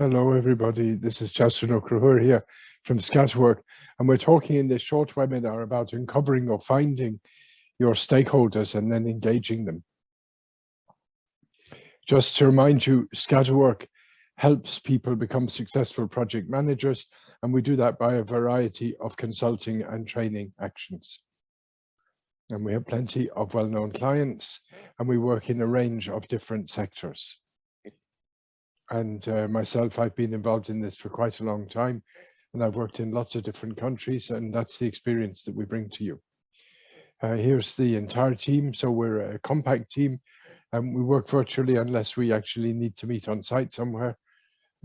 Hello, everybody. This is Justin O'Croher here from Scatterwork, and we're talking in this short webinar about uncovering or finding your stakeholders and then engaging them. Just to remind you, Scatterwork helps people become successful project managers, and we do that by a variety of consulting and training actions. And we have plenty of well-known clients, and we work in a range of different sectors and uh, myself, I've been involved in this for quite a long time and I've worked in lots of different countries and that's the experience that we bring to you. Uh, here's the entire team. So we're a compact team and we work virtually unless we actually need to meet on site somewhere.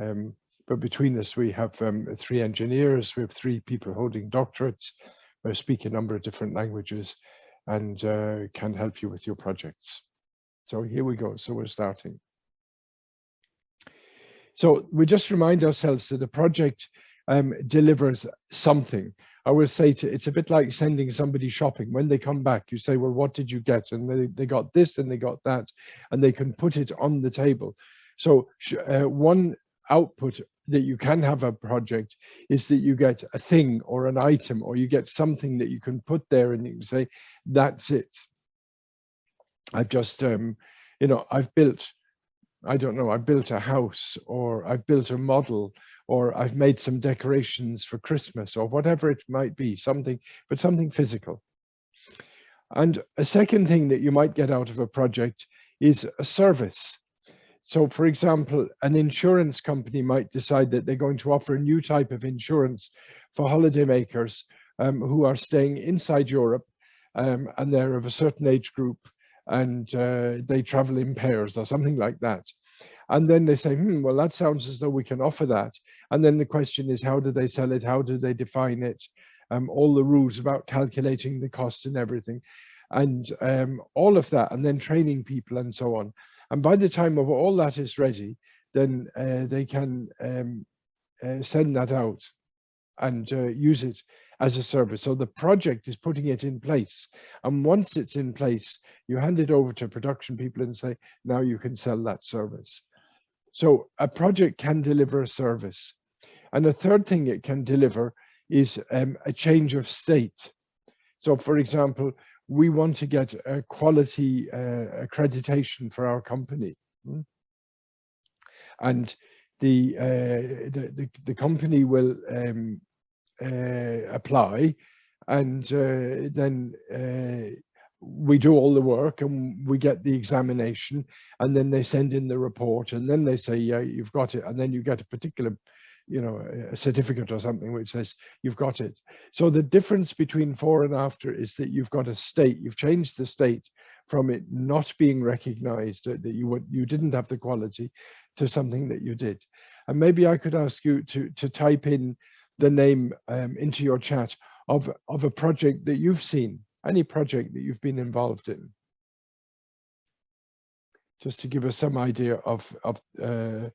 Um, but between us, we have um, three engineers, we have three people holding doctorates, we speak a number of different languages and uh, can help you with your projects. So here we go. So we're starting. So we just remind ourselves that the project um, delivers something. I will say to, it's a bit like sending somebody shopping. When they come back, you say, well, what did you get? And they, they got this and they got that, and they can put it on the table. So uh, one output that you can have a project is that you get a thing or an item or you get something that you can put there and you can say, that's it. I've just, um, you know, I've built I don't know, I built a house or I've built a model or I've made some decorations for Christmas or whatever it might be, something, but something physical. And a second thing that you might get out of a project is a service. So for example, an insurance company might decide that they're going to offer a new type of insurance for holidaymakers um, who are staying inside Europe um, and they're of a certain age group and uh, they travel in pairs or something like that. And then they say, hmm, well, that sounds as though we can offer that. And then the question is, how do they sell it? How do they define it? Um, all the rules about calculating the cost and everything and um, all of that and then training people and so on. And by the time of all that is ready, then uh, they can um, uh, send that out and uh, use it as a service. So the project is putting it in place. And once it's in place, you hand it over to production people and say, now you can sell that service. So a project can deliver a service. And the third thing it can deliver is um, a change of state. So for example, we want to get a quality uh, accreditation for our company. Hmm? And the, uh, the, the, the, company will um, apply and uh, then uh, we do all the work and we get the examination and then they send in the report and then they say yeah you've got it and then you get a particular you know a certificate or something which says you've got it. So the difference between fore and after is that you've got a state you've changed the state from it not being recognized that you you didn't have the quality to something that you did. And maybe i could ask you to to type in the name um, into your chat of of a project that you've seen any project that you've been involved in? Just to give us some idea of of uh,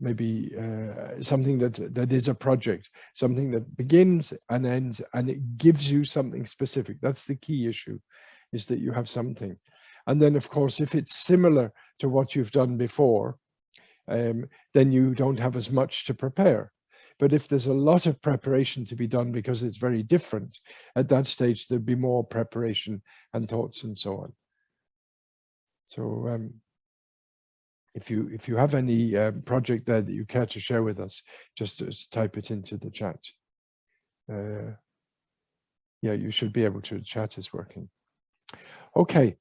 maybe uh, something that that is a project something that begins and ends and it gives you something specific. That's the key issue is that you have something. And then of course if it's similar to what you've done before um, then you don't have as much to prepare but if there's a lot of preparation to be done because it's very different, at that stage, there'd be more preparation and thoughts and so on. So um, if you if you have any uh, project there that you care to share with us, just, just type it into the chat. Uh, yeah, you should be able to. Chat is working. Okay.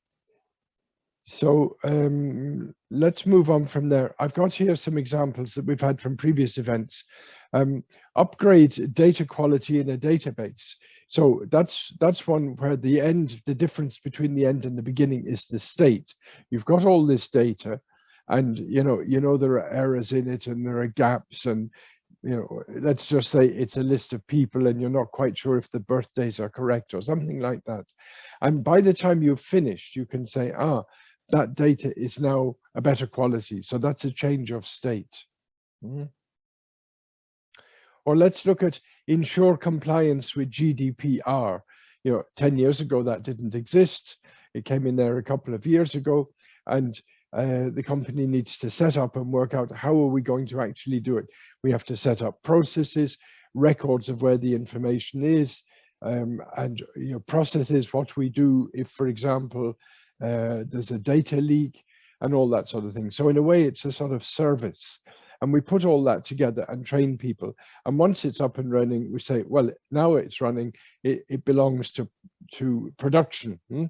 So um, let's move on from there. I've got here some examples that we've had from previous events um, upgrade data quality in a database. So that's that's one where the end, the difference between the end and the beginning is the state. You've got all this data and you know, you know there are errors in it and there are gaps and you know, let's just say it's a list of people and you're not quite sure if the birthdays are correct or something like that. And by the time you've finished, you can say, ah, that data is now a better quality. So that's a change of state. Mm -hmm. Or let's look at ensure compliance with GDPR. You know, 10 years ago, that didn't exist. It came in there a couple of years ago. And uh, the company needs to set up and work out how are we going to actually do it. We have to set up processes, records of where the information is, um, and you know, processes what we do if, for example, uh, there's a data leak and all that sort of thing. So in a way, it's a sort of service. And we put all that together and train people. And once it's up and running, we say, well, now it's running, it, it belongs to, to production. Hmm?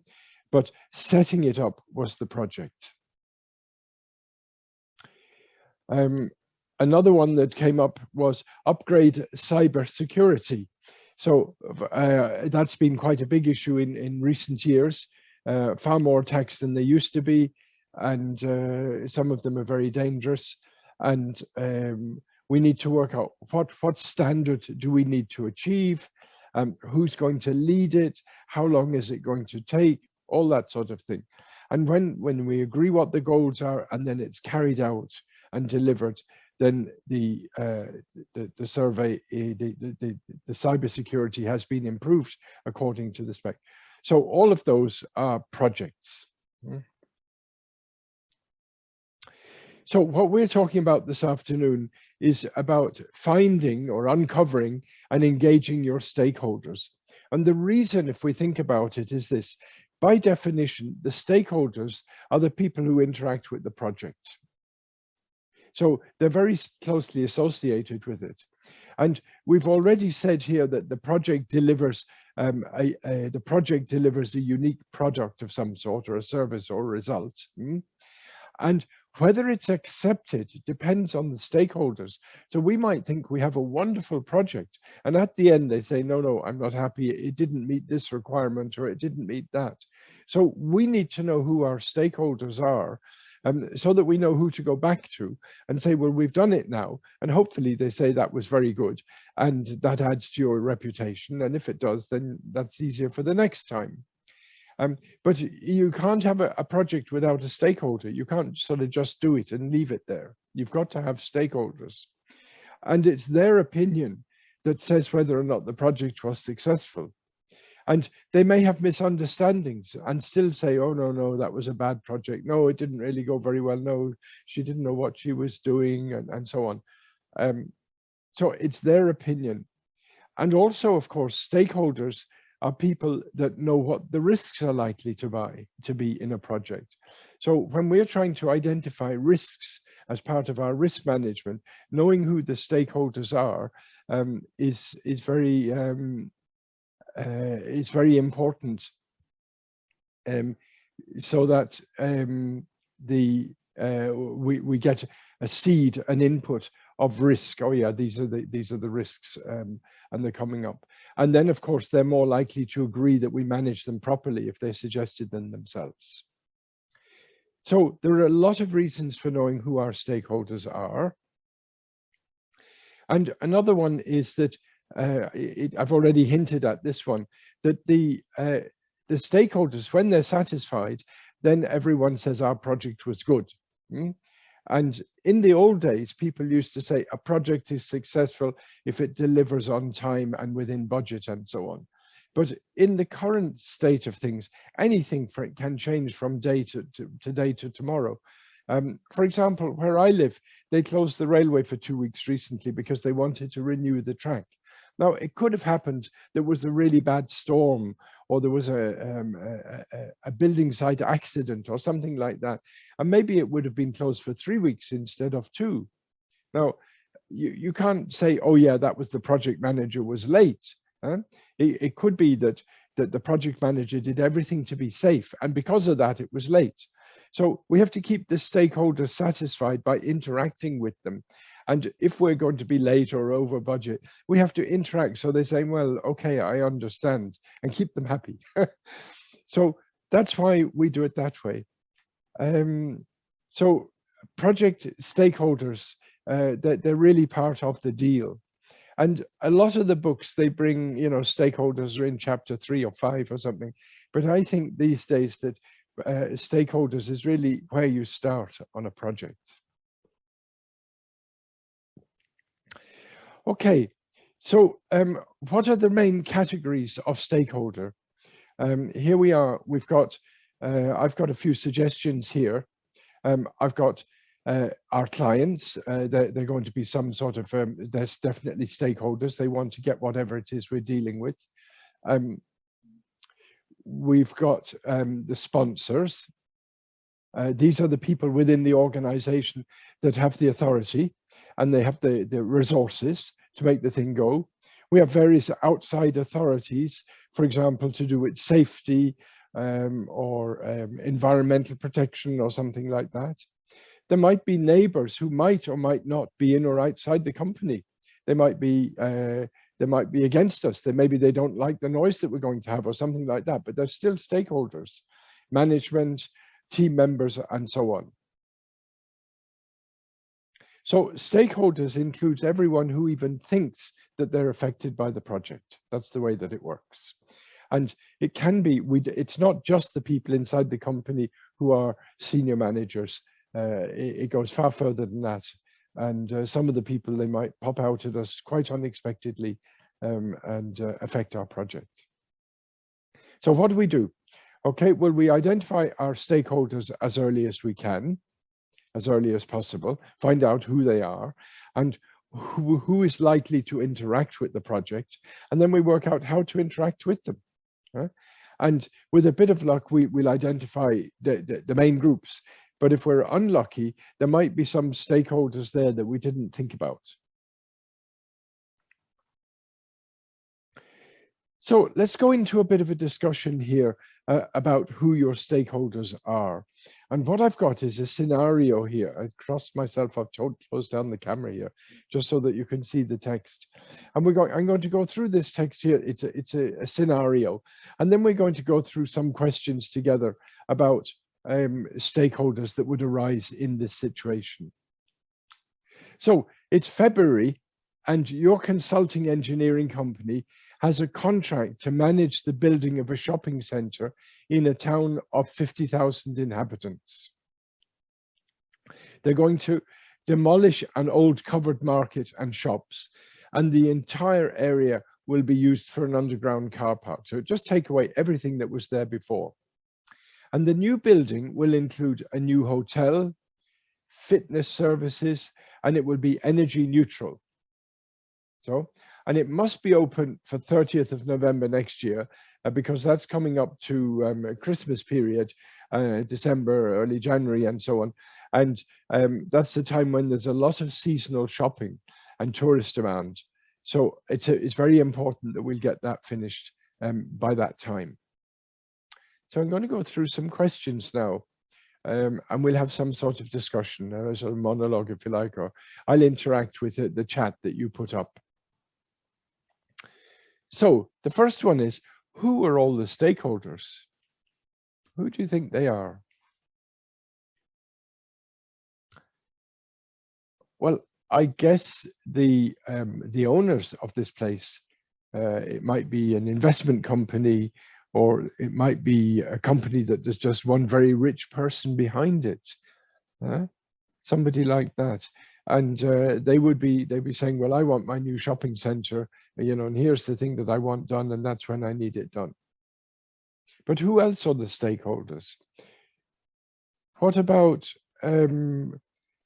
But setting it up was the project. Um, another one that came up was upgrade cyber security. So uh, that's been quite a big issue in, in recent years, uh, far more attacks than there used to be, and uh, some of them are very dangerous. And um, we need to work out what, what standard do we need to achieve, um, who's going to lead it, how long is it going to take, all that sort of thing. And when, when we agree what the goals are and then it's carried out, and delivered, then the uh, the, the, survey, eh, the, the, the cybersecurity has been improved according to the spec. So all of those are projects. Hmm. So what we're talking about this afternoon is about finding or uncovering and engaging your stakeholders. And the reason, if we think about it, is this. By definition, the stakeholders are the people who interact with the project. So they're very closely associated with it. And we've already said here that the project delivers um, a, a, the project delivers a unique product of some sort or a service or a result. Mm? And whether it's accepted depends on the stakeholders. So we might think we have a wonderful project and at the end they say, no, no, I'm not happy. It didn't meet this requirement or it didn't meet that. So we need to know who our stakeholders are um, so that we know who to go back to and say, well, we've done it now. And hopefully they say that was very good and that adds to your reputation. And if it does, then that's easier for the next time. Um, but you can't have a, a, project without a stakeholder. You can't sort of just do it and leave it there. You've got to have stakeholders. And it's their opinion that says whether or not the project was successful. And they may have misunderstandings and still say, oh, no, no, that was a bad project. No, it didn't really go very well. No, she didn't know what she was doing and, and so on. Um, so it's their opinion. And also, of course, stakeholders are people that know what the risks are likely to buy to be in a project. So when we're trying to identify risks as part of our risk management, knowing who the stakeholders are um, is is very um, uh, is very important um, so that um, the uh, we, we get a seed, an input of risk. Oh yeah, these are the these are the risks um, and they're coming up. And then of course, they're more likely to agree that we manage them properly if they suggested them themselves. So there are a lot of reasons for knowing who our stakeholders are. And another one is that uh, it, I've already hinted at this one, that the, uh, the stakeholders, when they're satisfied, then everyone says our project was good. Mm? And in the old days, people used to say a project is successful if it delivers on time and within budget and so on. But in the current state of things, anything for can change from day to, to today to tomorrow. Um, for example, where I live, they closed the railway for two weeks recently because they wanted to renew the track. Now, it could have happened there was a really bad storm or there was a, um, a, a, building site accident or something like that. And maybe it would have been closed for three weeks instead of two. Now, you, you can't say, oh yeah, that was the project manager was late. Huh? It, it could be that, that the project manager did everything to be safe. And because of that, it was late. So we have to keep the stakeholders satisfied by interacting with them and if we're going to be late or over budget, we have to interact. So they're saying, well, okay, I understand and keep them happy. so that's why we do it that way. Um, so project stakeholders, uh, they're, they're really part of the deal. And a lot of the books, they bring, you know, stakeholders are in chapter three or five or something. But I think these days that uh, stakeholders is really where you start on a project. Okay, so um, what are the main categories of stakeholder? Um, here we are, we've got, uh, I've got a few suggestions here. Um, I've got uh, our clients, uh, they're, they're, going to be some sort of, um, there's definitely stakeholders. They want to get whatever it is we're dealing with. Um, we've got um, the sponsors. Uh, these are the people within the organization that have the authority and they have the, the resources to make the thing go. We have various outside authorities, for example, to do with safety um, or um, environmental protection or something like that. There might be neighbors who might or might not be in or outside the company. They might be uh, they might be against us. They maybe they don't like the noise that we're going to have or something like that, but they're still stakeholders, management, team members, and so on. So stakeholders includes everyone who even thinks that they're affected by the project. That's the way that it works. And it can be, we, it's not just the people inside the company who are senior managers. Uh, it, it, goes far further than that. And uh, some of the people, they might pop out at us quite unexpectedly um, and uh, affect our project. So what do we do? Okay, well, we identify our stakeholders as early as we can as early as possible, find out who they are and who, who is likely to interact with the project. And then we work out how to interact with them. And with a bit of luck, we will identify the, the, the main groups. But if we're unlucky, there might be some stakeholders there that we didn't think about. So let's go into a bit of a discussion here uh, about who your stakeholders are. And what I've got is a scenario here. I crossed myself, I've closed down the camera here, just so that you can see the text. And we're going, I'm going to go through this text here. It's a, it's a, a scenario. And then we're going to go through some questions together about um, stakeholders that would arise in this situation. So it's February and your consulting engineering company has a contract to manage the building of a shopping center in a town of 50,000 inhabitants. They're going to demolish an old covered market and shops, and the entire area will be used for an underground car park. So just take away everything that was there before. And the new building will include a new hotel, fitness services, and it will be energy neutral. So and it must be open for 30th of November next year uh, because that's coming up to um, Christmas period, uh, December, early January and so on. And um, that's the time when there's a lot of seasonal shopping and tourist demand. So it's, a, it's very important that we'll get that finished um, by that time. So I'm going to go through some questions now. Um, and we'll have some sort of discussion, uh, a sort of monologue, if you like, or I'll interact with the, the chat that you put up. So the first one is, who are all the stakeholders? Who do you think they are? Well, I guess the um, the owners of this place, uh, it might be an investment company, or it might be a company that there's just one very rich person behind it. Somebody like that and uh, they would be they'd be saying well i want my new shopping center you know and here's the thing that i want done and that's when i need it done. But who else are the stakeholders? What about um,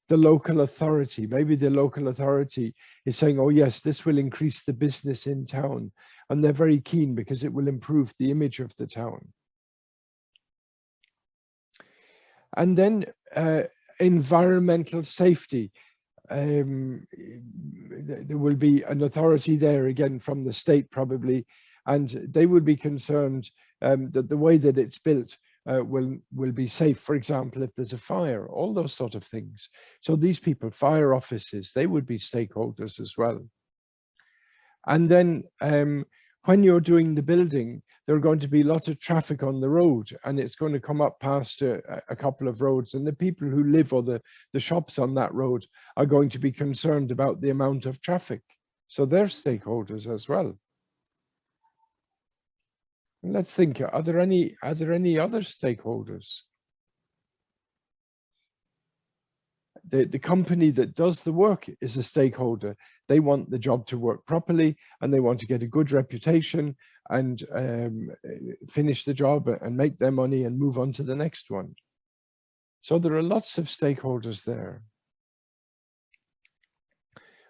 the local authority? Maybe the local authority is saying oh yes this will increase the business in town and they're very keen because it will improve the image of the town. And then uh, environmental safety um, there will be an authority there again from the state probably, and they would be concerned um, that the way that it's built uh, will will be safe. For example, if there's a fire, all those sort of things. So these people, fire offices, they would be stakeholders as well. And then um, when you're doing the building, there are going to be lots of traffic on the road and it's going to come up past a, a, couple of roads and the people who live or the, the shops on that road are going to be concerned about the amount of traffic. So they're stakeholders as well. And let's think, are there any, are there any other stakeholders? the, the company that does the work is a stakeholder. They want the job to work properly and they want to get a good reputation and um, finish the job and make their money and move on to the next one. So there are lots of stakeholders there.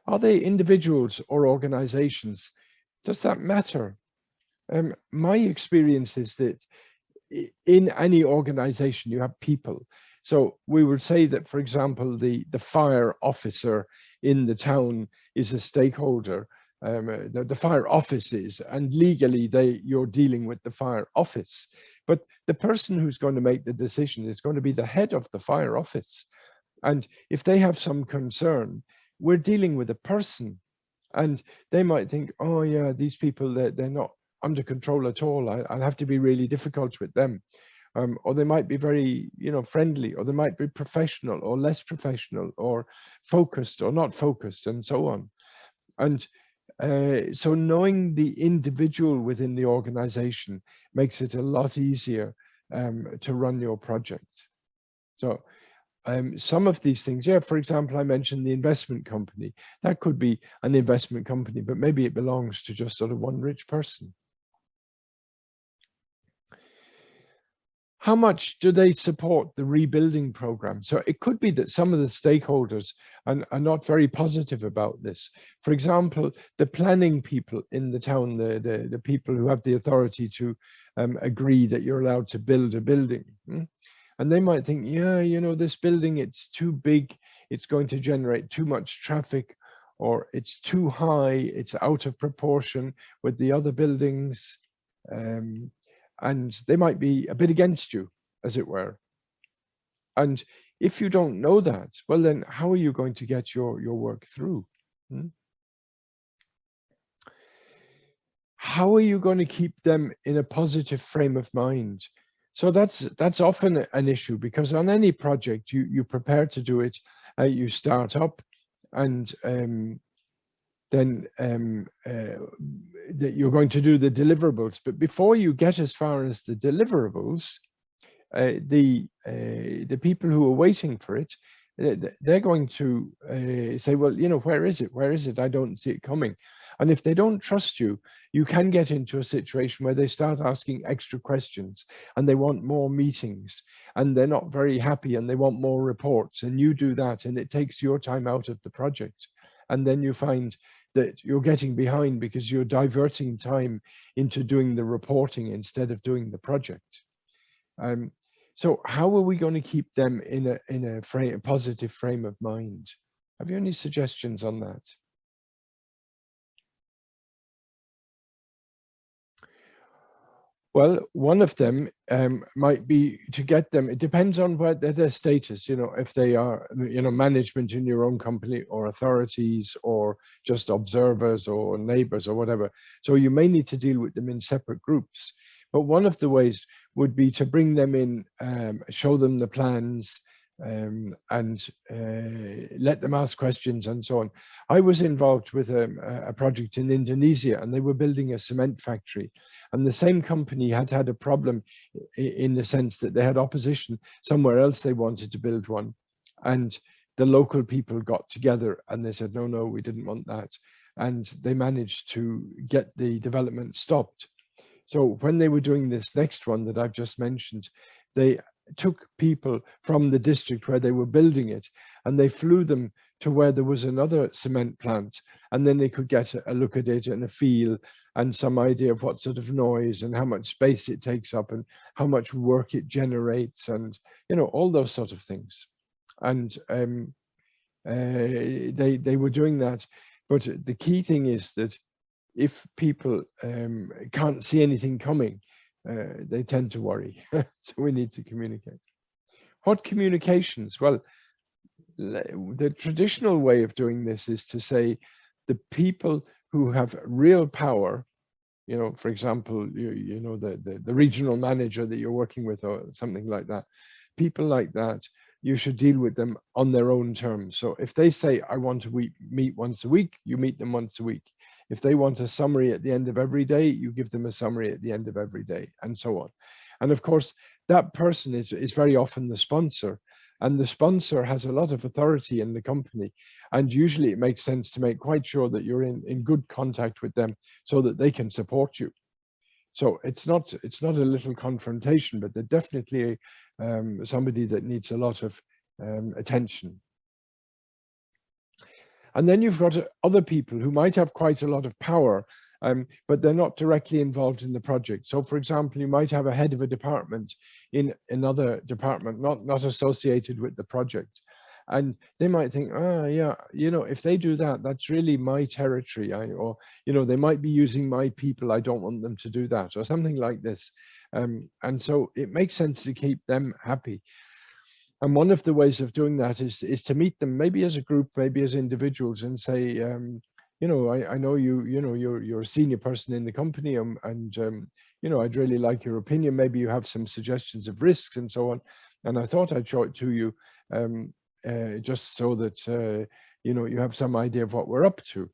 Are they individuals or organizations? Does that matter? Um, my experience is that in any organization, you have people. So we would say that, for example, the, the fire officer in the town is a stakeholder, um, uh, the, the, fire offices, and legally they you're dealing with the fire office. But the person who's going to make the decision is going to be the head of the fire office. And if they have some concern, we're dealing with a person and they might think, oh yeah, these people, they're, they're not under control at all. I, will have to be really difficult with them. Um, or they might be very, you know, friendly, or they might be professional or less professional or focused or not focused and so on. And uh, so knowing the individual within the organization makes it a lot easier um, to run your project. So um, some of these things, yeah, for example, I mentioned the investment company. That could be an investment company, but maybe it belongs to just sort of one rich person. How much do they support the rebuilding program? So it could be that some of the stakeholders are, are, not very positive about this. For example, the planning people in the town, the, the, the people who have the authority to um, agree that you're allowed to build a building. Hmm? And they might think, yeah, you know, this building, it's too big, it's going to generate too much traffic, or it's too high, it's out of proportion with the other buildings. Um, and they might be a bit against you, as it were. And if you don't know that, well, then how are you going to get your, your work through? Hmm? How are you going to keep them in a positive frame of mind? So that's that's often an issue because on any project you you prepare to do it, uh, you start up, and um, then um, uh, that you're going to do the deliverables. But before you get as far as the deliverables, uh, the uh, the people who are waiting for it, they're going to uh, say, well, you know, where is it? Where is it? I don't see it coming. And if they don't trust you, you can get into a situation where they start asking extra questions and they want more meetings and they're not very happy and they want more reports and you do that and it takes your time out of the project. And then you find that you're getting behind because you're diverting time into doing the reporting instead of doing the project. Um, so how are we going to keep them in a in a, frame, a positive frame of mind? Have you any suggestions on that? Well, one of them um, might be to get them, it depends on what their, their status, you know, if they are, you know, management in your own company or authorities or just observers or neighbors or whatever. So you may need to deal with them in separate groups. But one of the ways would be to bring them in, um, show them the plans, um, and uh, let them ask questions and so on. I was involved with a, a, project in Indonesia and they were building a cement factory. And the same company had had a problem in the sense that they had opposition somewhere else they wanted to build one. And the local people got together and they said no no we didn't want that. And they managed to get the development stopped. So when they were doing this next one that I've just mentioned they took people from the district where they were building it and they flew them to where there was another cement plant and then they could get a, a, look at it and a feel and some idea of what sort of noise and how much space it takes up and how much work it generates and you know all those sort of things. And um, uh, they they were doing that. But the key thing is that if people um, can't see anything coming uh, they tend to worry. so we need to communicate. What communications? Well, the traditional way of doing this is to say the people who have real power, you know, for example, you, you know, the, the, the regional manager that you're working with or something like that, people like that, you should deal with them on their own terms. So if they say, I want to meet once a week, you meet them once a week. If they want a summary at the end of every day, you give them a summary at the end of every day and so on. And of course, that person is, is very often the sponsor and the sponsor has a lot of authority in the company. And usually it makes sense to make quite sure that you're in, in good contact with them so that they can support you. So it's not it's not a little confrontation, but they're definitely um, somebody that needs a lot of um, attention. And then you've got other people who might have quite a lot of power, um, but they're not directly involved in the project. So for example, you might have a head of a department in another department, not, not associated with the project. And they might think, oh yeah, you know, if they do that, that's really my territory. I, or, you know, they might be using my people. I don't want them to do that or something like this. Um, and so it makes sense to keep them happy. And one of the ways of doing that is, is to meet them, maybe as a group, maybe as individuals and say, um, you know, I, I know you, you know, you're, you're a senior person in the company and, and um, you know, I'd really like your opinion. Maybe you have some suggestions of risks and so on. And I thought I'd show it to you um, uh, just so that, uh, you know, you have some idea of what we're up to.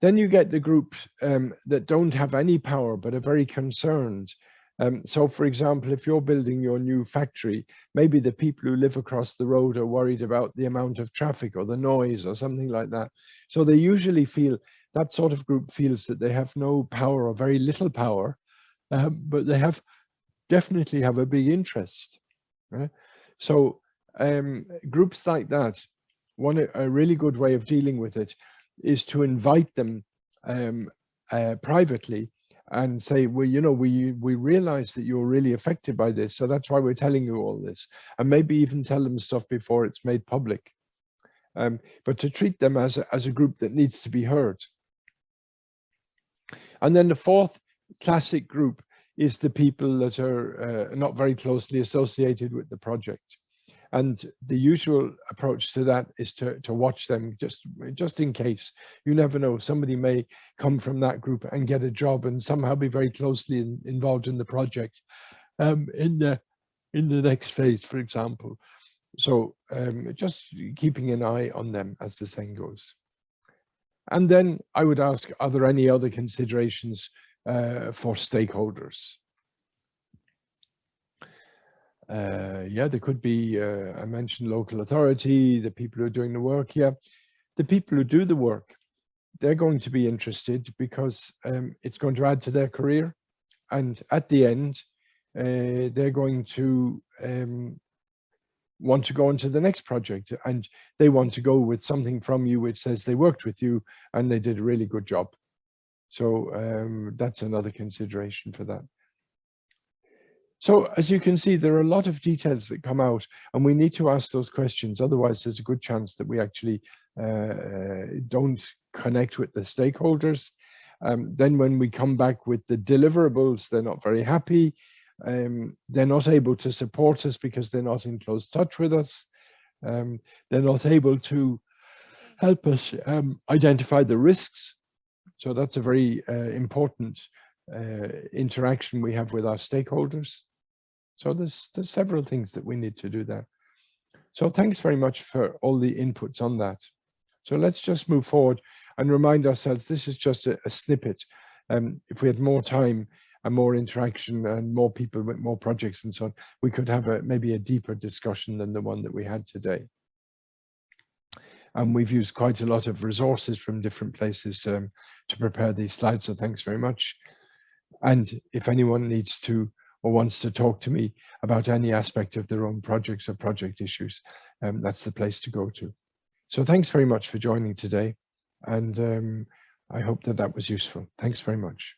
Then you get the groups um, that don't have any power but are very concerned um, so for example, if you're building your new factory, maybe the people who live across the road are worried about the amount of traffic or the noise or something like that. So they usually feel, that sort of group feels that they have no power or very little power, um, but they have definitely have a big interest. Right? So um, groups like that, one a really good way of dealing with it is to invite them um, uh, privately and say, well, you know, we we realize that you're really affected by this, so that's why we're telling you all this, and maybe even tell them stuff before it's made public. Um, but to treat them as a, as a group that needs to be heard. And then the fourth classic group is the people that are uh, not very closely associated with the project. And the usual approach to that is to, to watch them just, just in case. You never know, somebody may come from that group and get a job and somehow be very closely in, involved in the project um, in, the, in the next phase, for example. So um, just keeping an eye on them as the saying goes. And then I would ask, are there any other considerations uh, for stakeholders? uh, yeah, there could be, uh, I mentioned local authority, the people who are doing the work, yeah. The people who do the work, they're going to be interested because um, it's going to add to their career. And at the end, uh, they're going to um, want to go into the next project and they want to go with something from you which says they worked with you and they did a really good job. So um, that's another consideration for that. So as you can see, there are a lot of details that come out and we need to ask those questions. Otherwise, there's a good chance that we actually uh, don't connect with the stakeholders. Um, then when we come back with the deliverables, they're not very happy. Um, they're not able to support us because they're not in close touch with us. Um, they're not able to help us um, identify the risks. So that's a very uh, important uh, interaction we have with our stakeholders. So there's, there's several things that we need to do there. So thanks very much for all the inputs on that. So let's just move forward and remind ourselves this is just a, a snippet. Um, if we had more time and more interaction and more people with more projects and so on, we could have a maybe a deeper discussion than the one that we had today. And we've used quite a lot of resources from different places um, to prepare these slides, so thanks very much. And if anyone needs to or wants to talk to me about any aspect of their own projects or project issues, um, that's the place to go to. So thanks very much for joining today. And um, I hope that that was useful. Thanks very much.